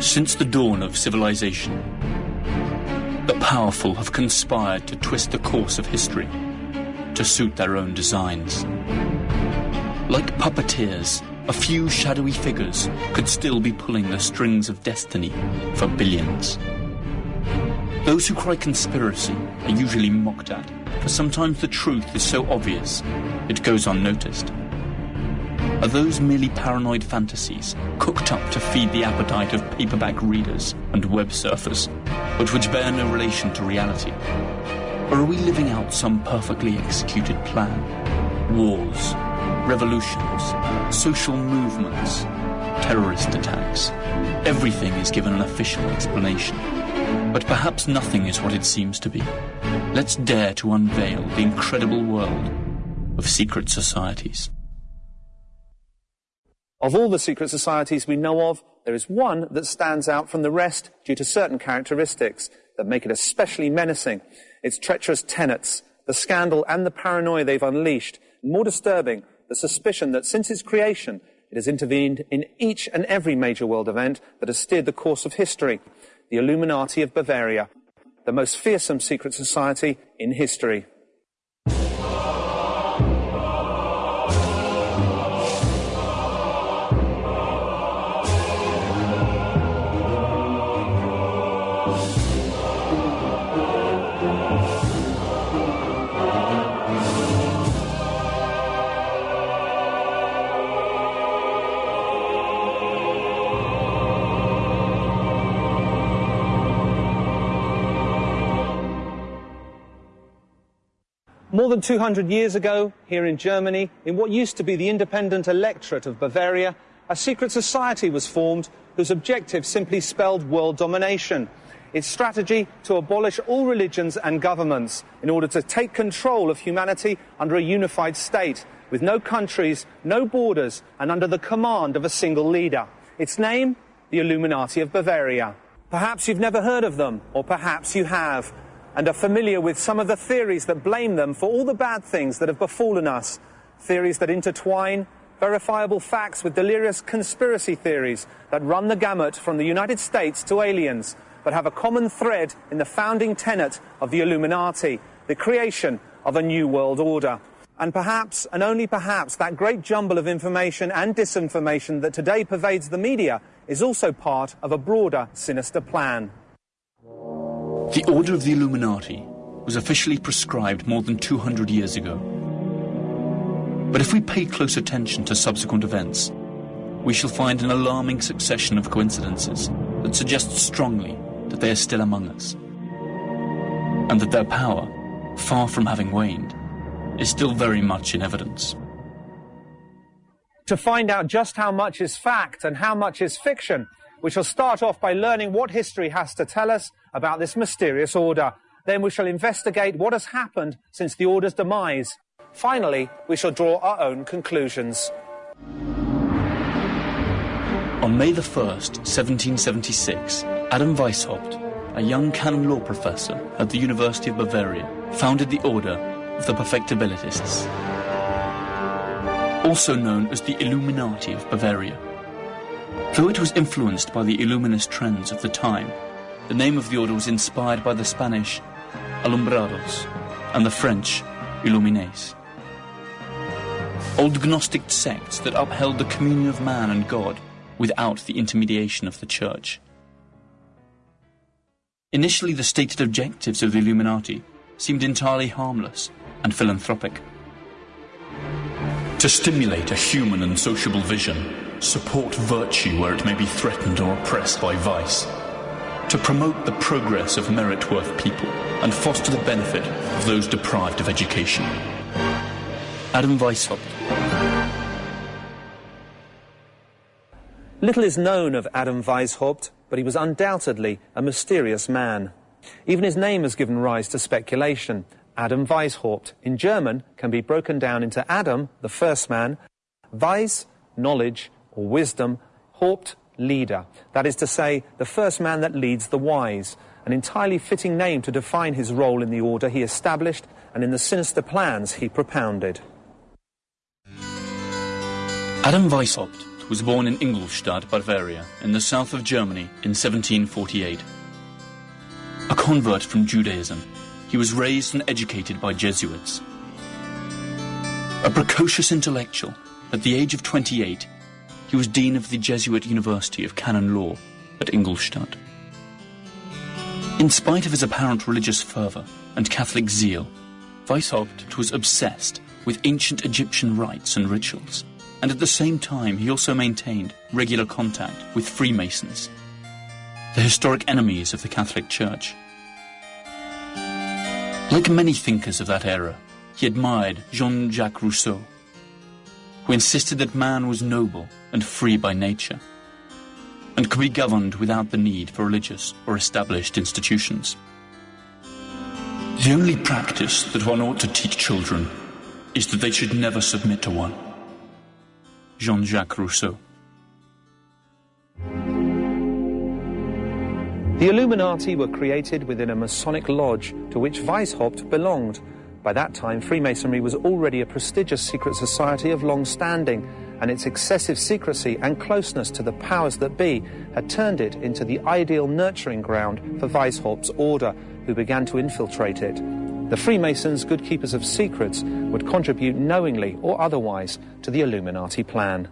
Since the dawn of civilization, the powerful have conspired to twist the course of history to suit their own designs. Like puppeteers, a few shadowy figures could still be pulling the strings of destiny for billions. Those who cry conspiracy are usually mocked at, for sometimes the truth is so obvious it goes unnoticed. Are those merely paranoid fantasies cooked up to feed the appetite of paperback readers and web surfers, but which bear no relation to reality? Or are we living out some perfectly executed plan? Wars, revolutions, social movements, terrorist attacks. Everything is given an official explanation. But perhaps nothing is what it seems to be. Let's dare to unveil the incredible world of secret societies. Of all the secret societies we know of, there is one that stands out from the rest due to certain characteristics that make it especially menacing. Its treacherous tenets, the scandal and the paranoia they've unleashed. More disturbing, the suspicion that since its creation, it has intervened in each and every major world event that has steered the course of history. The Illuminati of Bavaria, the most fearsome secret society in history. Than 200 years ago, here in Germany, in what used to be the independent electorate of Bavaria, a secret society was formed whose objective simply spelled world domination. Its strategy to abolish all religions and governments in order to take control of humanity under a unified state, with no countries, no borders, and under the command of a single leader. Its name? The Illuminati of Bavaria. Perhaps you've never heard of them, or perhaps you have and are familiar with some of the theories that blame them for all the bad things that have befallen us. Theories that intertwine verifiable facts with delirious conspiracy theories that run the gamut from the United States to aliens, but have a common thread in the founding tenet of the Illuminati, the creation of a new world order. And perhaps, and only perhaps, that great jumble of information and disinformation that today pervades the media is also part of a broader, sinister plan. The Order of the Illuminati was officially prescribed more than 200 years ago. But if we pay close attention to subsequent events, we shall find an alarming succession of coincidences that suggest strongly that they are still among us, and that their power, far from having waned, is still very much in evidence. To find out just how much is fact and how much is fiction, we shall start off by learning what history has to tell us about this mysterious order. Then we shall investigate what has happened since the order's demise. Finally, we shall draw our own conclusions. On May the 1st, 1776, Adam Weishaupt, a young canon law professor at the University of Bavaria, founded the Order of the Perfectibilists, also known as the Illuminati of Bavaria. Though it was influenced by the Illuminist trends of the time, the name of the order was inspired by the Spanish Alumbrados and the French Illuminés. Old Gnostic sects that upheld the communion of man and God without the intermediation of the Church. Initially, the stated objectives of the Illuminati seemed entirely harmless and philanthropic. To stimulate a human and sociable vision, support virtue where it may be threatened or oppressed by vice, to promote the progress of merit-worth people and foster the benefit of those deprived of education. Adam Weishaupt. Little is known of Adam Weishaupt, but he was undoubtedly a mysterious man. Even his name has given rise to speculation. Adam Weishaupt, in German, can be broken down into Adam, the first man, Weis, knowledge, or wisdom, Haupt, leader. That is to say, the first man that leads the wise. An entirely fitting name to define his role in the order he established and in the sinister plans he propounded. Adam Weishaupt was born in Ingolstadt, Bavaria, in the south of Germany in 1748. A convert from Judaism, he was raised and educated by Jesuits. A precocious intellectual, at the age of 28, he was dean of the Jesuit University of Canon Law at Ingolstadt. In spite of his apparent religious fervour and Catholic zeal, Weishaupt was obsessed with ancient Egyptian rites and rituals, and at the same time he also maintained regular contact with Freemasons, the historic enemies of the Catholic Church. Like many thinkers of that era, he admired Jean-Jacques Rousseau, who insisted that man was noble and free by nature, and could be governed without the need for religious or established institutions. The only practice that one ought to teach children is that they should never submit to one. Jean-Jacques Rousseau. The Illuminati were created within a Masonic lodge to which Weishaupt belonged. By that time, Freemasonry was already a prestigious secret society of long standing, and its excessive secrecy and closeness to the powers that be had turned it into the ideal nurturing ground for Weishaupt's order, who began to infiltrate it. The Freemasons, good keepers of secrets, would contribute knowingly or otherwise to the Illuminati plan.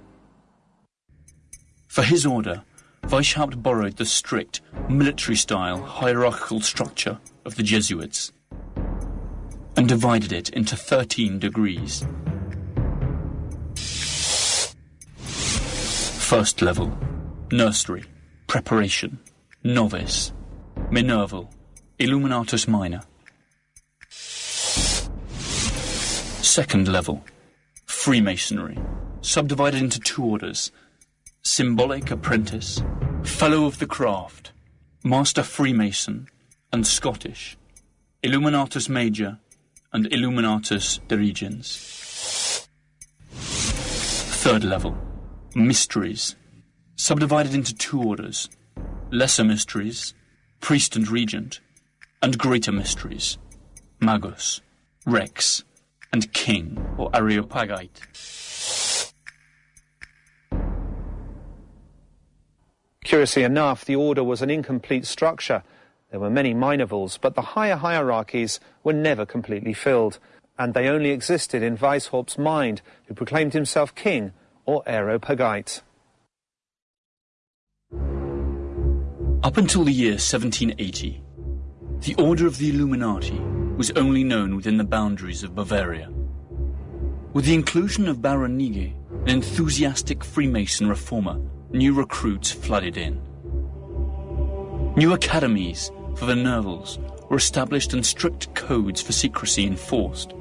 For his order, Weishaupt borrowed the strict, military-style hierarchical structure of the Jesuits and divided it into 13 degrees. First level, nursery, preparation, novice, Minerval, Illuminatus minor. Second level, Freemasonry, subdivided into two orders, symbolic apprentice, fellow of the craft, master Freemason, and Scottish, Illuminatus major, and Illuminatus dirigens. Third level, mysteries, subdivided into two orders, lesser mysteries, priest and regent, and greater mysteries, magus, rex, and king, or areopagite. Curiously enough, the order was an incomplete structure. There were many minervals, but the higher hierarchies were never completely filled, and they only existed in Weishaupt's mind, who proclaimed himself king or areopagite. Up until the year 1780, the Order of the Illuminati was only known within the boundaries of Bavaria. With the inclusion of Baron Knigge, an enthusiastic Freemason reformer, new recruits flooded in. New academies for the Minervals were established and strict codes for secrecy enforced.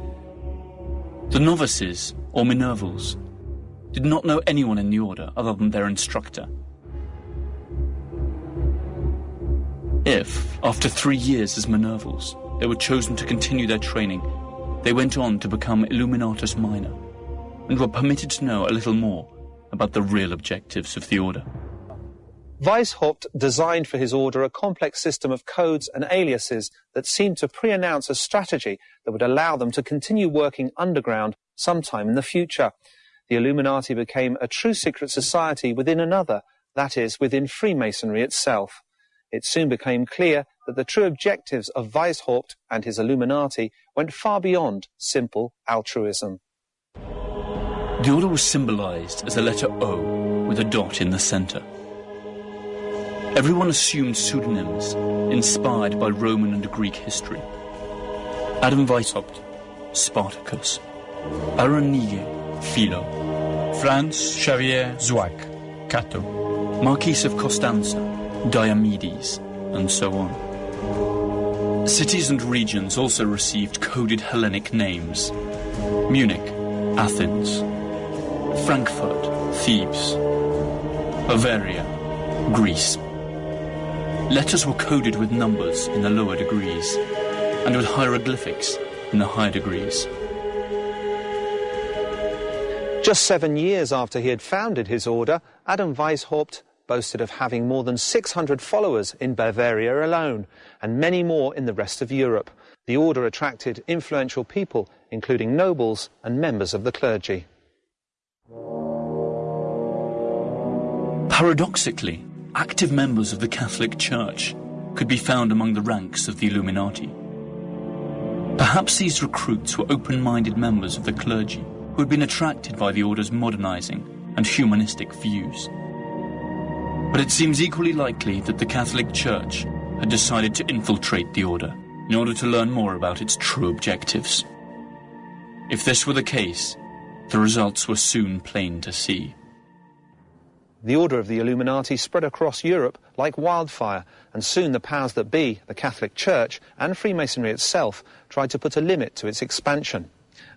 The novices, or Minervals, did not know anyone in the order other than their instructor. If, after three years as Minervals, they were chosen to continue their training, they went on to become Illuminatus Minor, and were permitted to know a little more about the real objectives of the order. Weishaupt designed for his order a complex system of codes and aliases that seemed to pre-announce a strategy that would allow them to continue working underground sometime in the future. The Illuminati became a true secret society within another, that is, within Freemasonry itself. It soon became clear that the true objectives of Weishaupt and his Illuminati went far beyond simple altruism. The order was symbolized as a letter O with a dot in the center. Everyone assumed pseudonyms inspired by Roman and Greek history. Adam Weishaupt, Spartacus. Aaron Knigge, Philo. Franz Xavier Zwack, Cato. Marquis of Costanza, Diomedes, and so on. Cities and regions also received coded Hellenic names. Munich, Athens, Frankfurt, Thebes, Bavaria, Greece. Letters were coded with numbers in the lower degrees and with hieroglyphics in the higher degrees. Just seven years after he had founded his order, Adam Weishaupt boasted of having more than 600 followers in Bavaria alone, and many more in the rest of Europe. The order attracted influential people, including nobles and members of the clergy. Paradoxically, active members of the Catholic Church could be found among the ranks of the Illuminati. Perhaps these recruits were open-minded members of the clergy who had been attracted by the order's modernizing and humanistic views. But it seems equally likely that the Catholic Church had decided to infiltrate the order in order to learn more about its true objectives. If this were the case, the results were soon plain to see. The order of the Illuminati spread across Europe like wildfire, and soon the powers that be, the Catholic Church and Freemasonry itself, tried to put a limit to its expansion.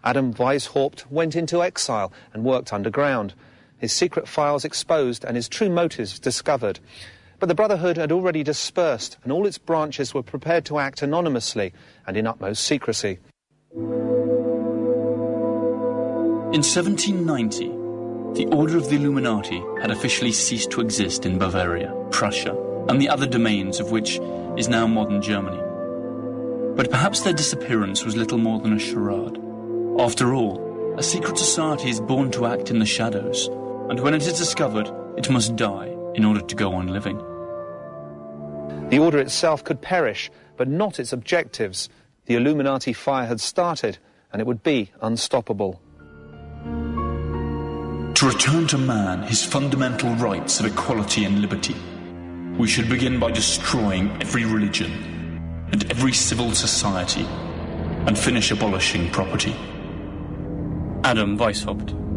Adam Weishaupt went into exile and worked underground. His secret files exposed and his true motives discovered. But the Brotherhood had already dispersed, and all its branches were prepared to act anonymously and in utmost secrecy. In 1790, the Order of the Illuminati had officially ceased to exist in Bavaria, Prussia, and the other domains of which is now modern Germany. But perhaps their disappearance was little more than a charade. After all, a secret society is born to act in the shadows, and when it is discovered, it must die in order to go on living. The order itself could perish, but not its objectives. The Illuminati fire had started, and it would be unstoppable. To return to man his fundamental rights of equality and liberty, we should begin by destroying every religion and every civil society and finish abolishing property. Adam Weishaupt.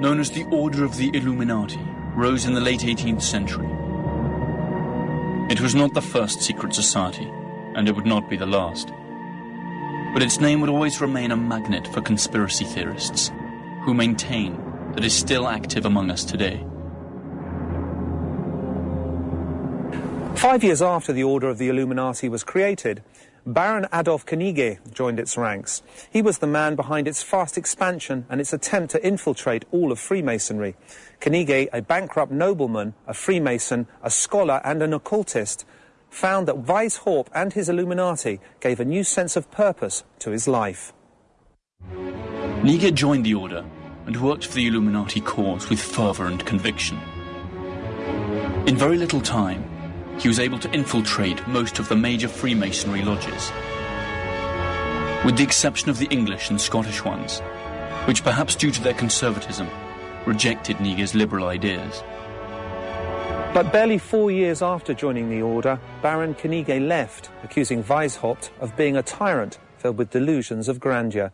Known as the Order of the Illuminati, rose in the late 18th century. It was not the first secret society, and it would not be the last. But its name would always remain a magnet for conspiracy theorists, who maintain that it is still active among us today. Five years after the Order of the Illuminati was created, Baron Adolf Knigge joined its ranks. He was the man behind its fast expansion and its attempt to infiltrate all of Freemasonry. Knigge, a bankrupt nobleman, a Freemason, a scholar and an occultist, found that Weishaupt and his Illuminati gave a new sense of purpose to his life. Knigge joined the order and worked for the Illuminati cause with fervour and conviction. In very little time, he was able to infiltrate most of the major Freemasonry lodges, with the exception of the English and Scottish ones, which perhaps due to their conservatism, rejected Knigge's liberal ideas. But barely four years after joining the order, Baron Knigge left, accusing Weishaupt of being a tyrant filled with delusions of grandeur,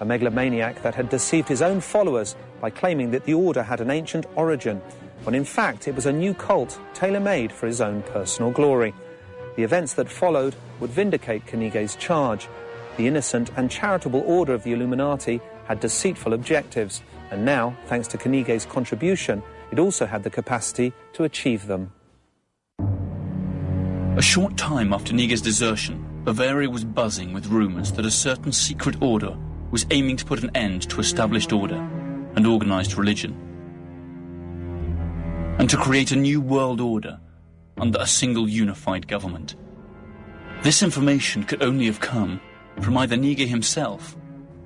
a megalomaniac that had deceived his own followers by claiming that the order had an ancient origin when in fact it was a new cult tailor-made for his own personal glory. The events that followed would vindicate Knigge's charge. The innocent and charitable order of the Illuminati had deceitful objectives, and now, thanks to Knigge's contribution, it also had the capacity to achieve them. A short time after Knigge's desertion, Bavaria was buzzing with rumours that a certain secret order was aiming to put an end to established order and organised religion and to create a new world order under a single unified government. This information could only have come from either Knigge himself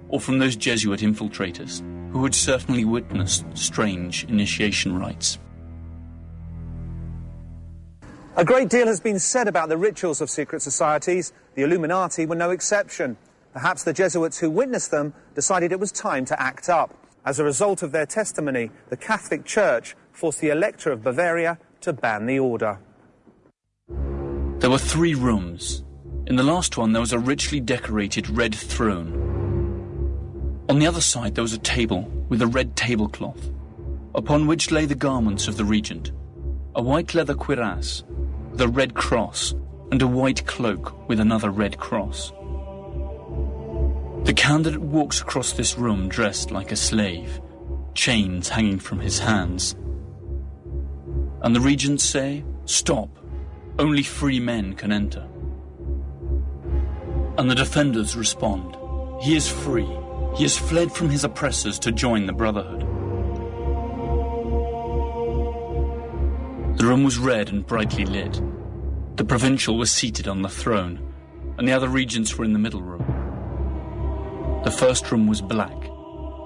or from those Jesuit infiltrators who had certainly witnessed strange initiation rites. A great deal has been said about the rituals of secret societies. The Illuminati were no exception. Perhaps the Jesuits who witnessed them decided it was time to act up. As a result of their testimony, the Catholic Church forced the Elector of Bavaria to ban the order. There were three rooms. In the last one, there was a richly decorated red throne. On the other side, there was a table with a red tablecloth, upon which lay the garments of the regent, a white leather cuirass the red cross, and a white cloak with another red cross. The candidate walks across this room dressed like a slave, chains hanging from his hands. And the regents say Stop. Only free men can enter. And the defenders respond. He is free. He has fled from his oppressors to join the Brotherhood. The room was red and brightly lit. The provincial was seated on the throne, and the other regents were in the middle room. The first room was black.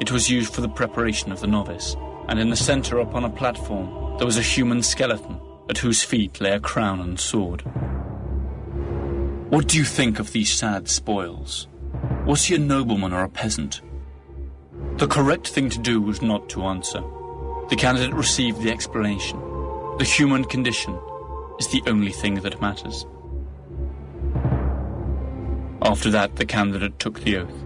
It was used for the preparation of the novice, and in the center upon a platform there was a human skeleton at whose feet lay a crown and sword. What do you think of these sad spoils? Was he a nobleman or a peasant? The correct thing to do was not to answer. The candidate received the explanation. The human condition is the only thing that matters. After that, the candidate took the oath.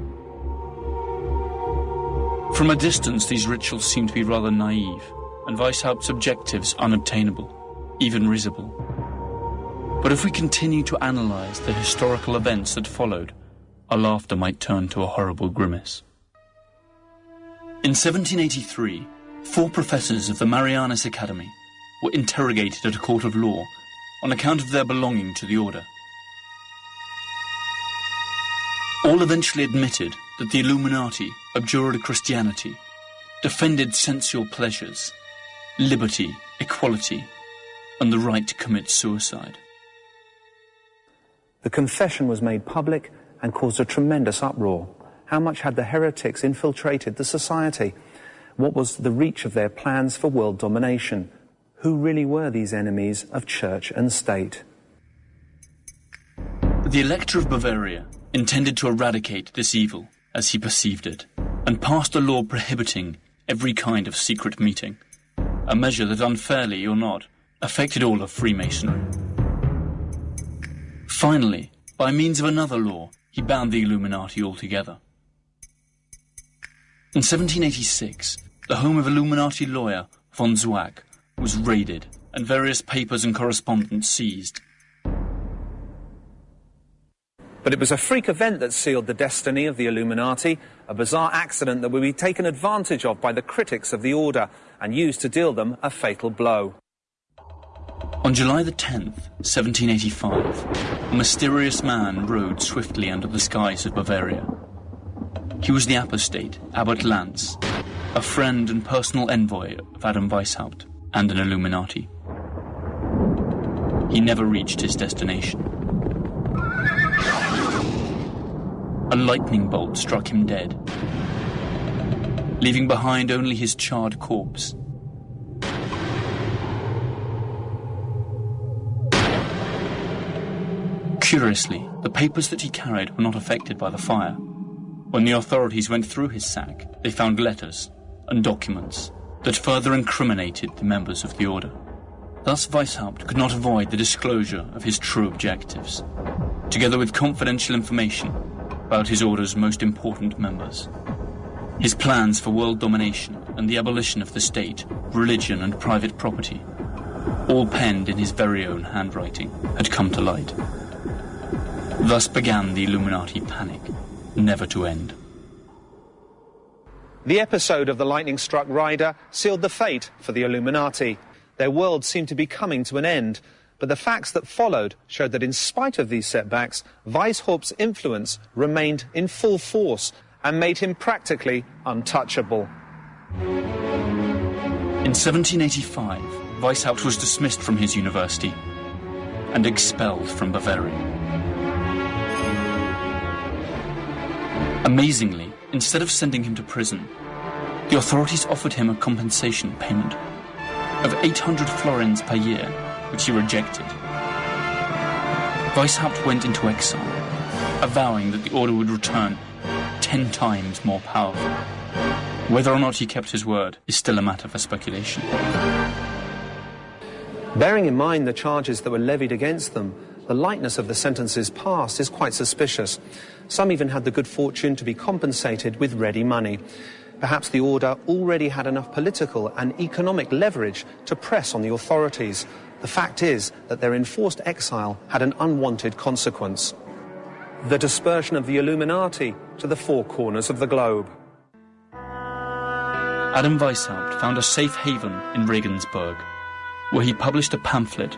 From a distance, these rituals seem to be rather naive, and Weishaupt's objectives unobtainable, even risible. But if we continue to analyze the historical events that followed, our laughter might turn to a horrible grimace. In 1783, four professors of the Marianus Academy were interrogated at a court of law on account of their belonging to the order. All eventually admitted that the Illuminati abjured Christianity, defended sensual pleasures, liberty, equality, and the right to commit suicide. The confession was made public and caused a tremendous uproar. How much had the heretics infiltrated the society? What was the reach of their plans for world domination? Who really were these enemies of church and state? The Elector of Bavaria intended to eradicate this evil as he perceived it, and passed a law prohibiting every kind of secret meeting, a measure that unfairly or not affected all of Freemasonry. Finally, by means of another law, he banned the Illuminati altogether. In 1786, the home of Illuminati lawyer von Zwack was raided and various papers and correspondence seized. But it was a freak event that sealed the destiny of the Illuminati, a bizarre accident that would be taken advantage of by the critics of the order and used to deal them a fatal blow. On July the 10th, 1785, a mysterious man rode swiftly under the skies of Bavaria. He was the apostate, Abbot Lanz, a friend and personal envoy of Adam Weishaupt and an Illuminati. He never reached his destination. A lightning bolt struck him dead, leaving behind only his charred corpse Curiously, the papers that he carried were not affected by the fire. When the authorities went through his sack, they found letters and documents that further incriminated the members of the order. Thus Weishaupt could not avoid the disclosure of his true objectives, together with confidential information about his order's most important members. His plans for world domination and the abolition of the state, religion and private property, all penned in his very own handwriting, had come to light. Thus began the Illuminati panic, never to end. The episode of the lightning struck rider sealed the fate for the Illuminati. Their world seemed to be coming to an end, but the facts that followed showed that in spite of these setbacks, Weishaupt's influence remained in full force and made him practically untouchable. In 1785, Weishaupt was dismissed from his university and expelled from Bavaria. Amazingly, instead of sending him to prison, the authorities offered him a compensation payment of 800 florins per year, which he rejected. Weishaupt went into exile, avowing that the order would return ten times more powerful. Whether or not he kept his word is still a matter for speculation. Bearing in mind the charges that were levied against them, the lightness of the sentences passed is quite suspicious. Some even had the good fortune to be compensated with ready money. Perhaps the order already had enough political and economic leverage to press on the authorities. The fact is that their enforced exile had an unwanted consequence. The dispersion of the Illuminati to the four corners of the globe. Adam Weishaupt found a safe haven in Regensburg, where he published a pamphlet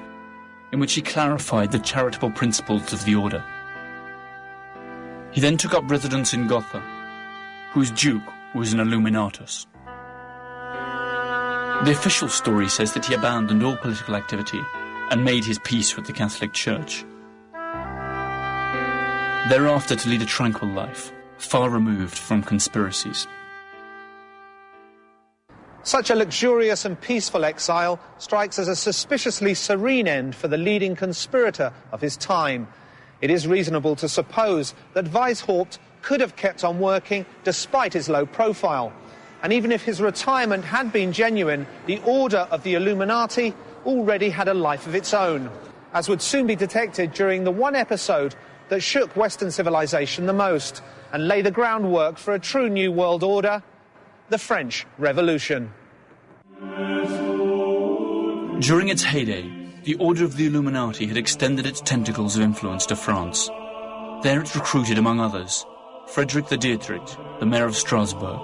in which he clarified the charitable principles of the order. He then took up residence in Gotha, whose duke was an Illuminatus. The official story says that he abandoned all political activity and made his peace with the Catholic Church. Thereafter to lead a tranquil life, far removed from conspiracies. Such a luxurious and peaceful exile strikes as a suspiciously serene end for the leading conspirator of his time. It is reasonable to suppose that Weishaupt could have kept on working despite his low profile. And even if his retirement had been genuine, the order of the Illuminati already had a life of its own, as would soon be detected during the one episode that shook Western civilization the most and lay the groundwork for a true new world order the French Revolution. During its heyday, the Order of the Illuminati had extended its tentacles of influence to France. There it recruited, among others, Frederick de Dietrich, the mayor of Strasbourg,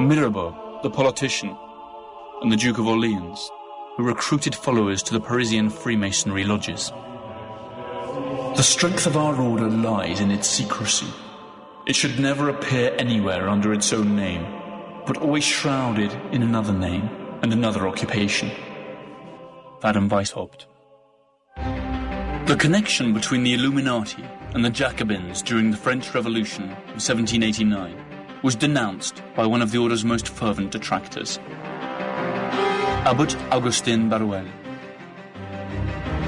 Mirabeau, the politician, and the Duke of Orleans, who recruited followers to the Parisian Freemasonry lodges. The strength of our order lies in its secrecy. It should never appear anywhere under its own name but always shrouded in another name and another occupation. Adam Weishaupt. The connection between the Illuminati and the Jacobins during the French Revolution of 1789 was denounced by one of the order's most fervent detractors, Abbot Augustin Barruel.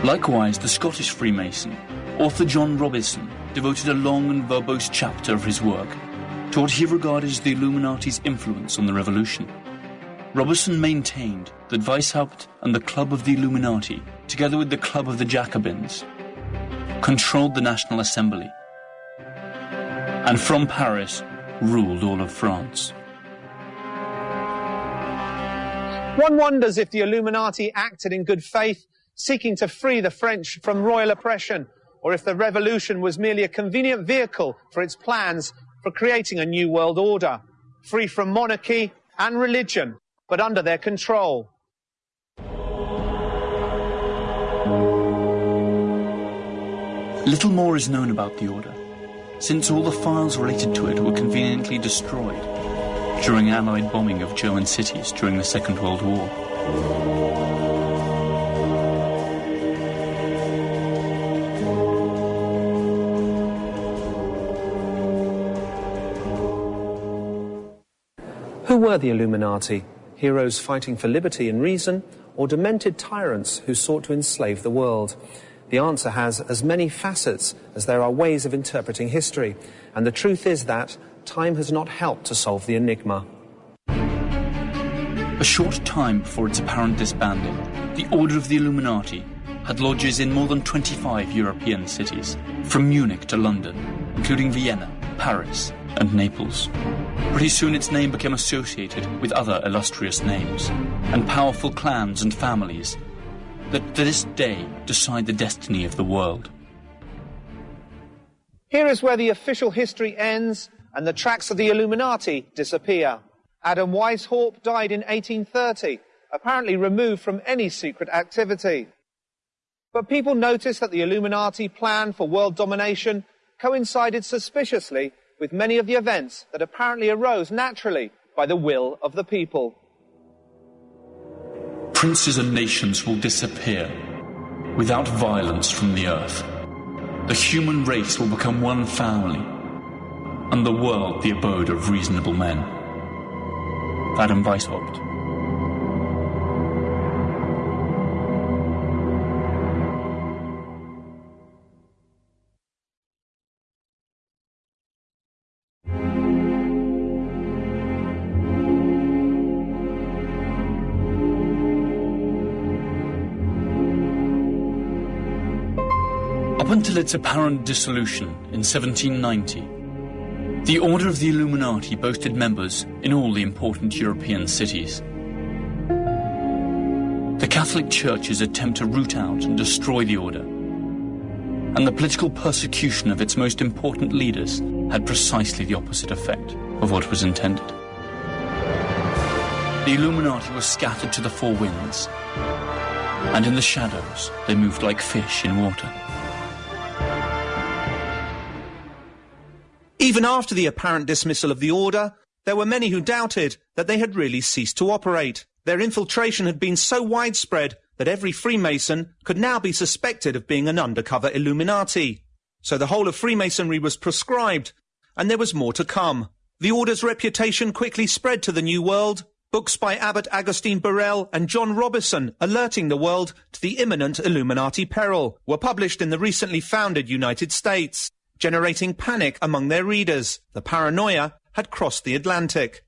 Likewise, the Scottish Freemason, author John Robison, devoted a long and verbose chapter of his work to what he regarded as the Illuminati's influence on the revolution. Robison maintained that Weishaupt and the Club of the Illuminati, together with the Club of the Jacobins, controlled the National Assembly, and from Paris ruled all of France. One wonders if the Illuminati acted in good faith, seeking to free the French from royal oppression, or if the revolution was merely a convenient vehicle for its plans for creating a new world order, free from monarchy and religion, but under their control. Little more is known about the order, since all the files related to it were conveniently destroyed during Allied bombing of German cities during the Second World War. Were the Illuminati? Heroes fighting for liberty and reason, or demented tyrants who sought to enslave the world? The answer has as many facets as there are ways of interpreting history, and the truth is that time has not helped to solve the enigma. A short time before its apparent disbanding, the Order of the Illuminati had lodges in more than 25 European cities, from Munich to London, including Vienna, Paris, and Naples. Pretty soon its name became associated with other illustrious names, and powerful clans and families that to this day decide the destiny of the world. Here is where the official history ends and the tracks of the Illuminati disappear. Adam Weishaupt died in 1830, apparently removed from any secret activity. But people noticed that the Illuminati plan for world domination coincided suspiciously with many of the events that apparently arose naturally by the will of the people. Princes and nations will disappear without violence from the earth. The human race will become one family, and the world the abode of reasonable men. Adam Weishaupt. Until its apparent dissolution in 1790, the Order of the Illuminati boasted members in all the important European cities. The Catholic Church's attempt to root out and destroy the Order, and the political persecution of its most important leaders had precisely the opposite effect of what was intended. The Illuminati was scattered to the four winds, and in the shadows they moved like fish in water. Even after the apparent dismissal of the order, there were many who doubted that they had really ceased to operate. Their infiltration had been so widespread that every Freemason could now be suspected of being an undercover Illuminati. So the whole of Freemasonry was proscribed, and there was more to come. The order's reputation quickly spread to the New World, books by Abbot Augustine Barruel and John Robison alerting the world to the imminent Illuminati peril were published in the recently founded United States generating panic among their readers. The paranoia had crossed the Atlantic.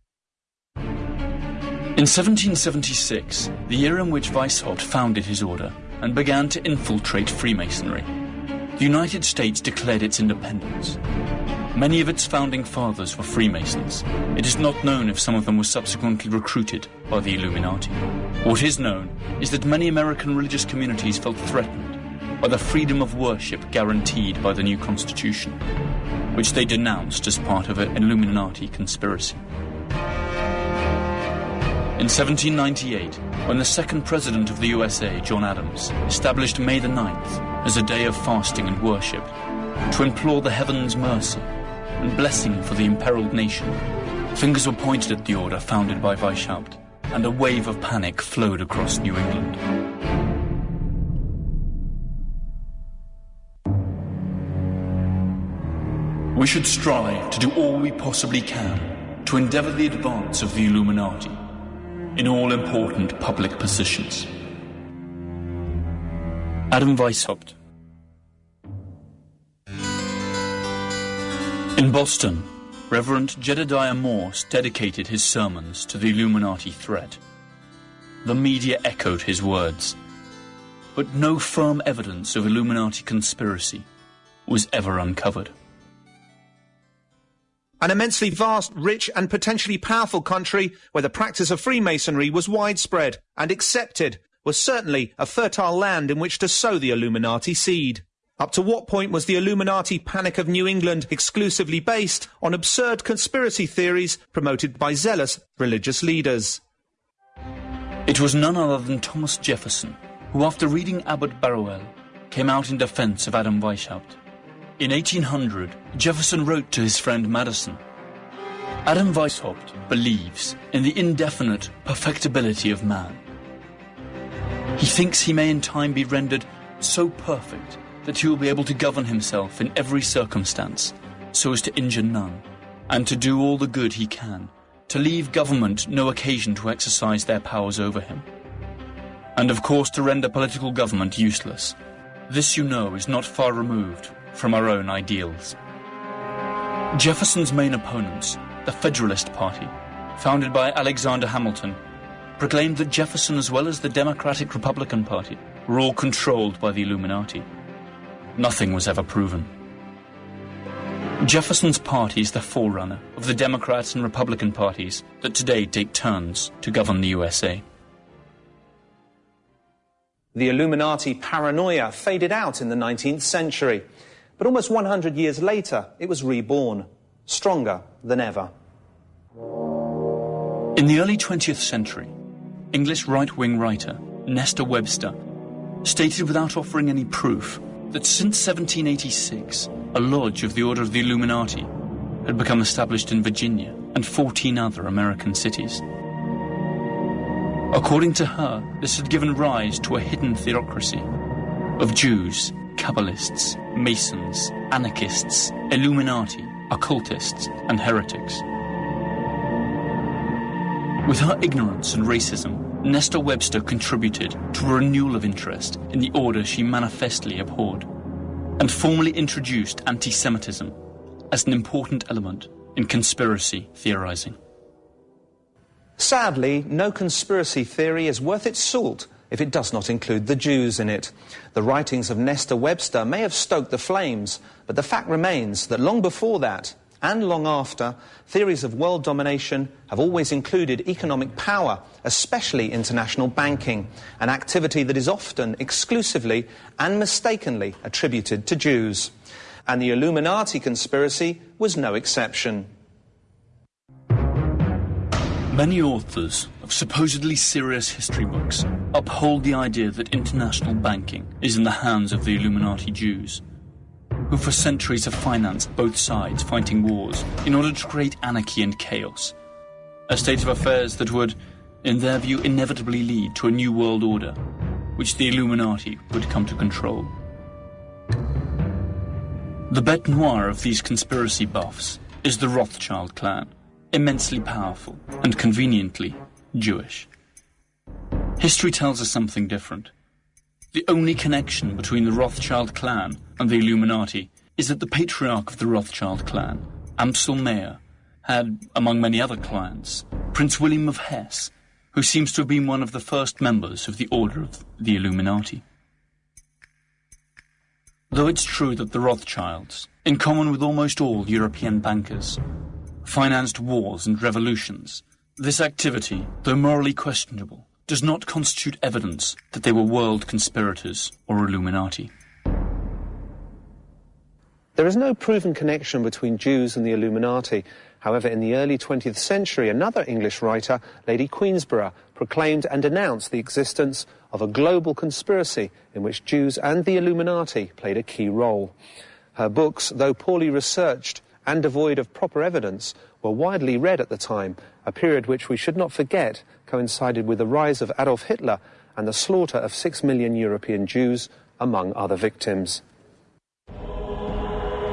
In 1776, the year in which Weishaupt founded his order and began to infiltrate Freemasonry, the United States declared its independence. Many of its founding fathers were Freemasons. It is not known if some of them were subsequently recruited by the Illuminati. What is known is that many American religious communities felt threatened by the freedom of worship guaranteed by the new constitution, which they denounced as part of an Illuminati conspiracy. In 1798, when the second president of the USA, John Adams, established May the 9th as a day of fasting and worship to implore the heavens' mercy and blessing for the imperiled nation, fingers were pointed at the order founded by Weishaupt, and a wave of panic flowed across New England. We should strive to do all we possibly can to endeavour the advance of the Illuminati in all important public positions. Adam Weishaupt In Boston, Reverend Jedediah Morse dedicated his sermons to the Illuminati threat. The media echoed his words, but no firm evidence of Illuminati conspiracy was ever uncovered. An immensely vast, rich and potentially powerful country where the practice of Freemasonry was widespread and accepted was certainly a fertile land in which to sow the Illuminati seed. Up to what point was the Illuminati panic of New England exclusively based on absurd conspiracy theories promoted by zealous religious leaders? It was none other than Thomas Jefferson who, after reading Abbot Barruel, came out in defense of Adam Weishaupt. In 1800, Jefferson wrote to his friend Madison, Adam Weishaupt believes in the indefinite perfectibility of man. He thinks he may in time be rendered so perfect that he will be able to govern himself in every circumstance, so as to injure none, and to do all the good he can, to leave government no occasion to exercise their powers over him. And of course to render political government useless. This, you know, is not far removed from our own ideals. Jefferson's main opponents, the Federalist Party, founded by Alexander Hamilton, proclaimed that Jefferson, as well as the Democratic Republican Party, were all controlled by the Illuminati. Nothing was ever proven. Jefferson's party is the forerunner of the Democrats and Republican parties that today take turns to govern the USA. The Illuminati paranoia faded out in the 19th century. But almost 100 years later, it was reborn, stronger than ever. In the early 20th century, English right-wing writer Nesta Webster stated without offering any proof that since 1786, a lodge of the Order of the Illuminati had become established in Virginia and 14 other American cities. According to her, this had given rise to a hidden theocracy of Jews, Kabbalists, Masons, anarchists, Illuminati, occultists, and heretics. With her ignorance and racism, Nesta Webster contributed to a renewal of interest in the order she manifestly abhorred, and formally introduced anti-Semitism as an important element in conspiracy theorizing. Sadly, no conspiracy theory is worth its salt if it does not include the Jews in it. The writings of Nesta Webster may have stoked the flames, but the fact remains that long before that, and long after, theories of world domination have always included economic power, especially international banking, an activity that is often exclusively and mistakenly attributed to Jews. And the Illuminati conspiracy was no exception. Many authors of supposedly serious history books uphold the idea that international banking is in the hands of the Illuminati Jews, who for centuries have financed both sides fighting wars in order to create anarchy and chaos, a state of affairs that would, in their view, inevitably lead to a new world order, which the Illuminati would come to control. The bête noire of these conspiracy buffs is the Rothschild clan, immensely powerful and conveniently Jewish. History tells us something different. The only connection between the Rothschild clan and the Illuminati is that the patriarch of the Rothschild clan, Amschel Mayer, had, among many other clients, Prince William of Hesse, who seems to have been one of the first members of the Order of the Illuminati. Though it's true that the Rothschilds, in common with almost all European bankers, financed wars and revolutions, this activity, though morally questionable, does not constitute evidence that they were world conspirators or Illuminati. There is no proven connection between Jews and the Illuminati. However, in the early 20th century, another English writer, Lady Queensborough, proclaimed and announced the existence of a global conspiracy in which Jews and the Illuminati played a key role. Her books, though poorly researched and devoid of proper evidence, were widely read at the time, a period which we should not forget coincided with the rise of Adolf Hitler and the slaughter of six million European Jews, among other victims.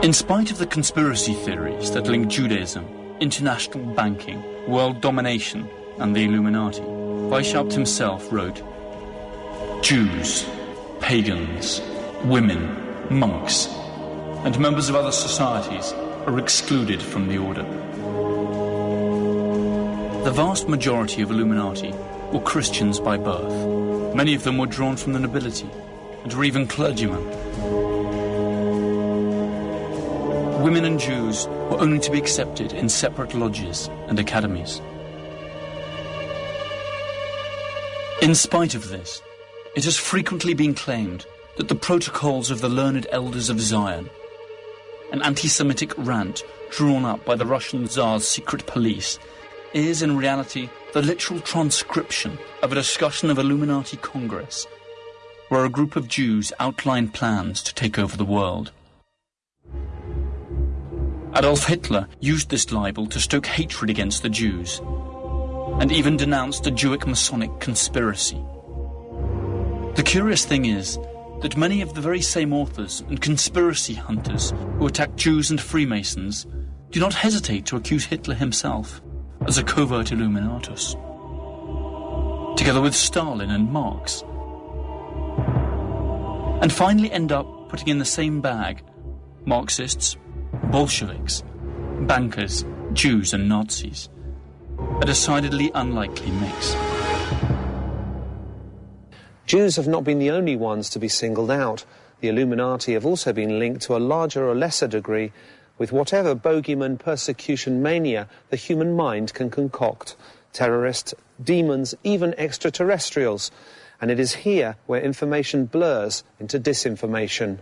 In spite of the conspiracy theories that link Judaism international banking, world domination, and the Illuminati. Weishaupt himself wrote, Jews, pagans, women, monks, and members of other societies are excluded from the order. The vast majority of Illuminati were Christians by birth. Many of them were drawn from the nobility and were even clergymen. Women and Jews were only to be accepted in separate lodges and academies. In spite of this, it has frequently been claimed that the protocols of the learned elders of Zion, an anti-Semitic rant drawn up by the Russian Tsar's secret police, is in reality the literal transcription of a discussion of Illuminati Congress, where a group of Jews outlined plans to take over the world. Adolf Hitler used this libel to stoke hatred against the Jews, and even denounced a Jewish Masonic conspiracy. The curious thing is that many of the very same authors and conspiracy hunters who attack Jews and Freemasons do not hesitate to accuse Hitler himself as a covert Illuminatus, together with Stalin and Marx, and finally end up putting in the same bag Marxists, Bolsheviks, bankers, Jews and Nazis. A decidedly unlikely mix. Jews have not been the only ones to be singled out. The Illuminati have also been linked to a larger or lesser degree with whatever bogeyman persecution mania the human mind can concoct. Terrorists, demons, even extraterrestrials. And it is here where information blurs into disinformation.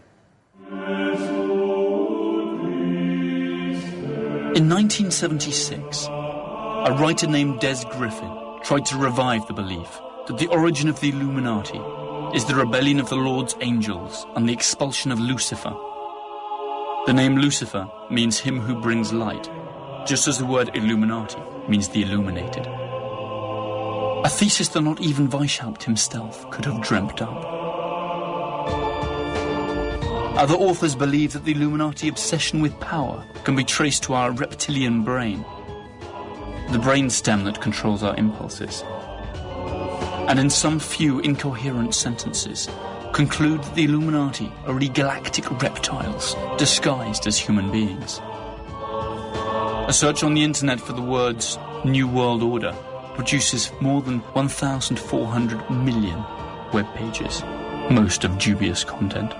In 1976, a writer named Des Griffin tried to revive the belief that the origin of the Illuminati is the rebellion of the Lord's angels and the expulsion of Lucifer. The name Lucifer means him who brings light, just as the word Illuminati means the illuminated. A thesis that not even Weishaupt himself could have dreamt up. Other authors believe that the Illuminati obsession with power can be traced to our reptilian brain, the brainstem that controls our impulses. And in some few incoherent sentences, conclude that the Illuminati are really galactic reptiles disguised as human beings. A search on the internet for the words New World Order produces more than 1,400 million web pages, most of dubious content.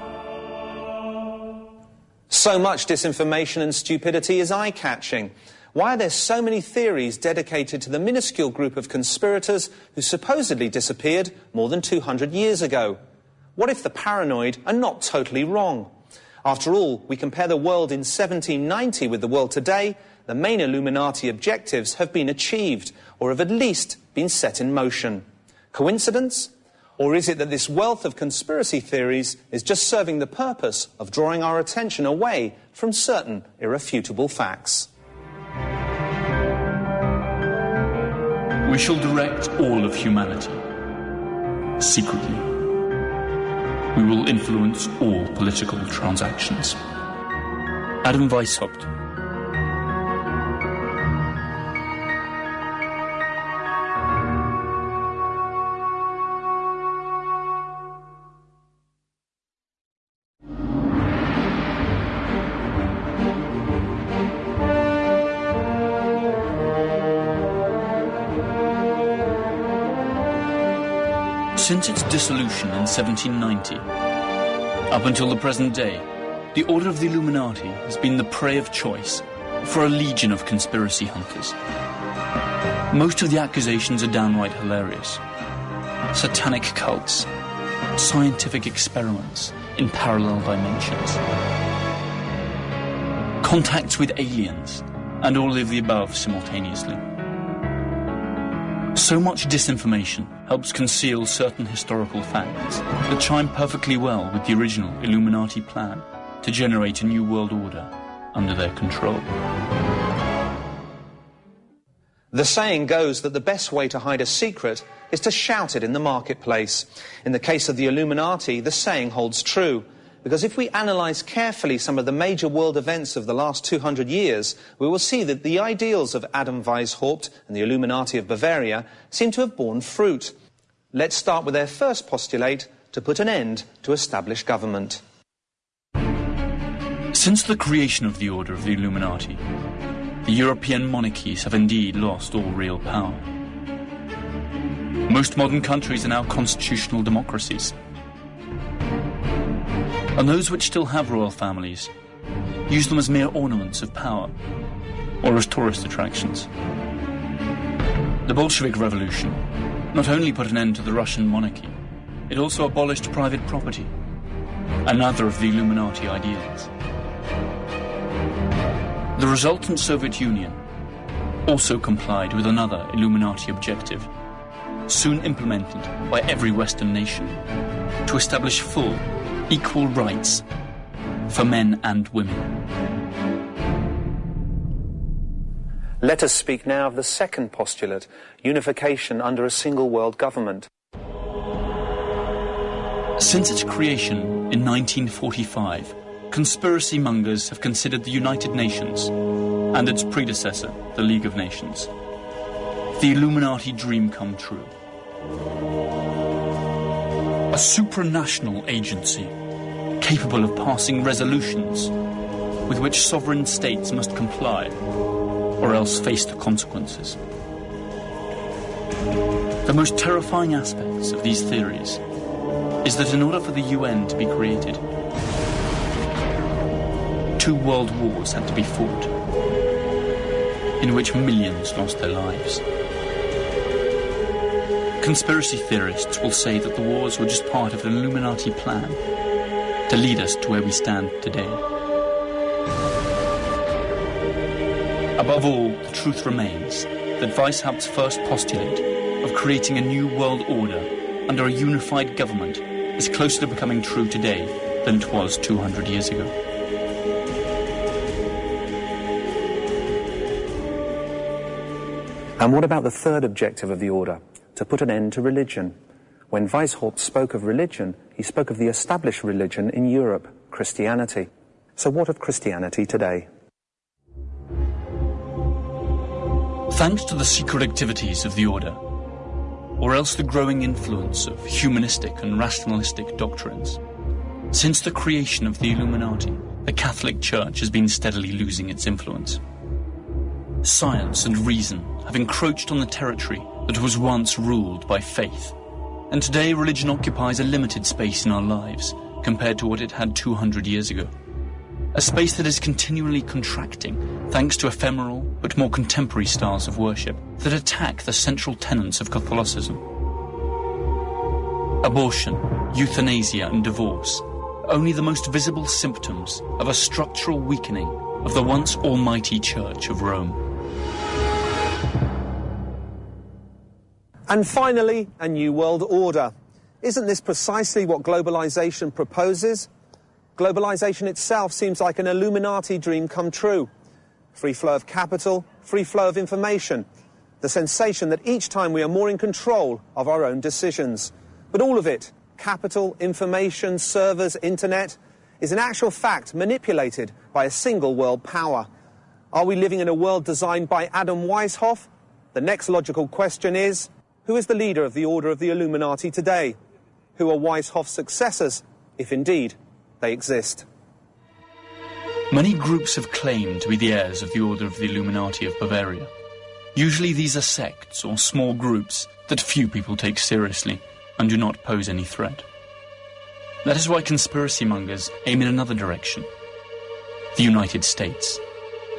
So much disinformation and stupidity is eye catching. Why are there so many theories dedicated to the minuscule group of conspirators who supposedly disappeared more than 200 years ago? What if the paranoid are not totally wrong? After all, we compare the world in 1790 with the world today, the main Illuminati objectives have been achieved, or have at least been set in motion. Coincidence? Or is it that this wealth of conspiracy theories is just serving the purpose of drawing our attention away from certain irrefutable facts? We shall direct all of humanity. Secretly. We will influence all political transactions. Adam Weishaupt, Since its dissolution in 1790, up until the present day, the Order of the Illuminati has been the prey of choice for a legion of conspiracy hunters. Most of the accusations are downright hilarious. Satanic cults, scientific experiments in parallel dimensions, contacts with aliens, and all of the above simultaneously. So much disinformation helps conceal certain historical facts that chime perfectly well with the original Illuminati plan to generate a new world order under their control. The saying goes that the best way to hide a secret is to shout it in the marketplace. In the case of the Illuminati, the saying holds true. Because if we analyze carefully some of the major world events of the last 200 years, we will see that the ideals of Adam Weishaupt and the Illuminati of Bavaria seem to have borne fruit. Let's start with their first postulate to put an end to established government. Since the creation of the Order of the Illuminati, the European monarchies have indeed lost all real power. Most modern countries are now constitutional democracies and those which still have royal families use them as mere ornaments of power or as tourist attractions. The Bolshevik Revolution not only put an end to the Russian monarchy, it also abolished private property, another of the Illuminati ideals. The resultant Soviet Union also complied with another Illuminati objective, soon implemented by every Western nation, to establish full equal rights for men and women. Let us speak now of the second postulate unification under a single world government. Since its creation in 1945, conspiracy mongers have considered the United Nations and its predecessor, the League of Nations, the Illuminati dream come true a supranational agency capable of passing resolutions with which sovereign states must comply or else face the consequences. The most terrifying aspects of these theories is that in order for the UN to be created, two world wars had to be fought, in which millions lost their lives. Conspiracy theorists will say that the wars were just part of an Illuminati plan to lead us to where we stand today. Above all, the truth remains that Weishaupt's first postulate of creating a new world order under a unified government is closer to becoming true today than it was 200 years ago. And what about the third objective of the order, to put an end to religion. When Weishaupt spoke of religion, he spoke of the established religion in Europe, Christianity. So what of Christianity today? Thanks to the secret activities of the Order, or else the growing influence of humanistic and rationalistic doctrines, since the creation of the Illuminati, the Catholic Church has been steadily losing its influence. Science and reason have encroached on the territory that was once ruled by faith. And today religion occupies a limited space in our lives compared to what it had 200 years ago. A space that is continually contracting thanks to ephemeral but more contemporary styles of worship that attack the central tenets of Catholicism. Abortion, euthanasia and divorce, only the most visible symptoms of a structural weakening of the once almighty Church of Rome. And finally, a new world order. Isn't this precisely what globalization proposes? Globalization itself seems like an Illuminati dream come true. Free flow of capital, free flow of information. The sensation that each time we are more in control of our own decisions. But all of it, capital, information, servers, internet, is in actual fact manipulated by a single world power. Are we living in a world designed by Adam Weishaupt? The next logical question is, who is the leader of the Order of the Illuminati today? Who are Weishaupt's successors, if indeed they exist? Many groups have claimed to be the heirs of the Order of the Illuminati of Bavaria. Usually these are sects or small groups that few people take seriously and do not pose any threat. That is why conspiracy mongers aim in another direction. The United States.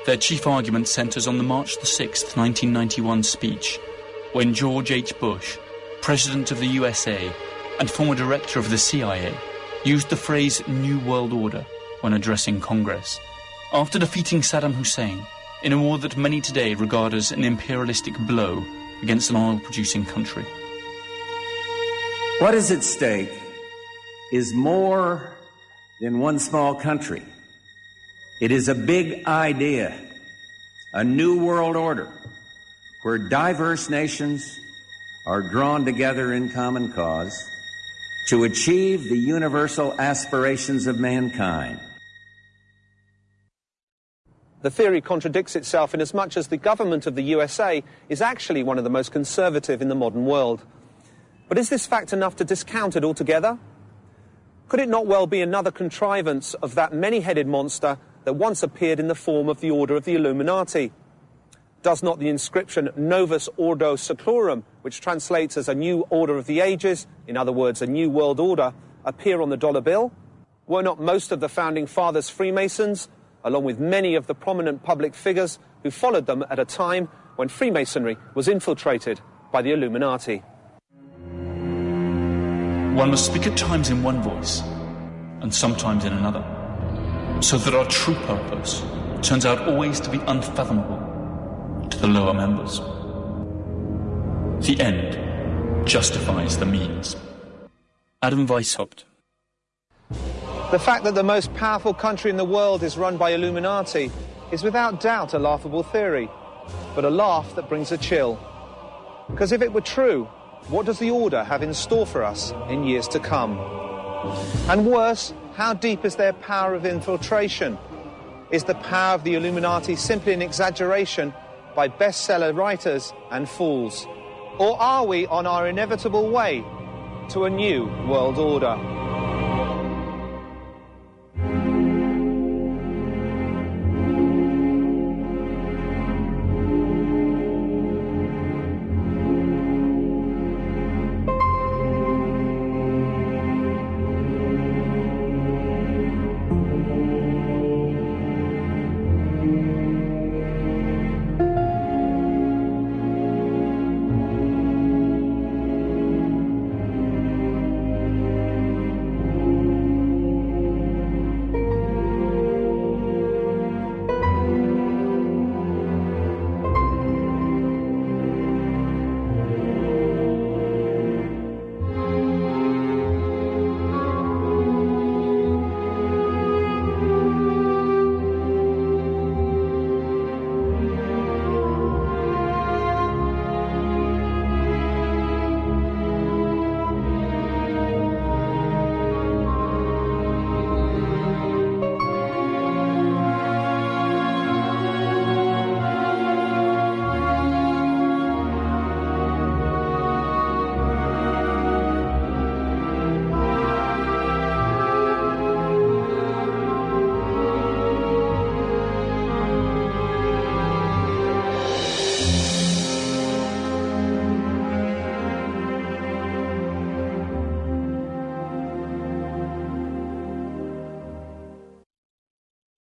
Their chief argument centers on the March 6, 1991 speech when George H. Bush, President of the USA and former Director of the CIA, used the phrase New World Order when addressing Congress. After defeating Saddam Hussein in a war that many today regard as an imperialistic blow against an oil-producing country. What is at stake is more than one small country. It is a big idea, a new world order where diverse nations are drawn together in common cause to achieve the universal aspirations of mankind. The theory contradicts itself in as much as the government of the USA is actually one of the most conservative in the modern world. But is this fact enough to discount it altogether? Could it not well be another contrivance of that many-headed monster that once appeared in the form of the Order of the Illuminati? Does not the inscription Novus Ordo Seclorum, which translates as a new order of the ages, in other words, a new world order, appear on the dollar bill? Were not most of the founding fathers Freemasons, along with many of the prominent public figures who followed them at a time when Freemasonry was infiltrated by the Illuminati? One must speak at times in one voice, and sometimes in another, so that our true purpose turns out always to be unfathomable the lower members. The end justifies the means. Adam Weishaupt. The fact that the most powerful country in the world is run by Illuminati is without doubt a laughable theory, but a laugh that brings a chill. Because if it were true, what does the order have in store for us in years to come? And worse, how deep is their power of infiltration? Is the power of the Illuminati simply an exaggeration by bestseller writers and fools? Or are we on our inevitable way to a new world order?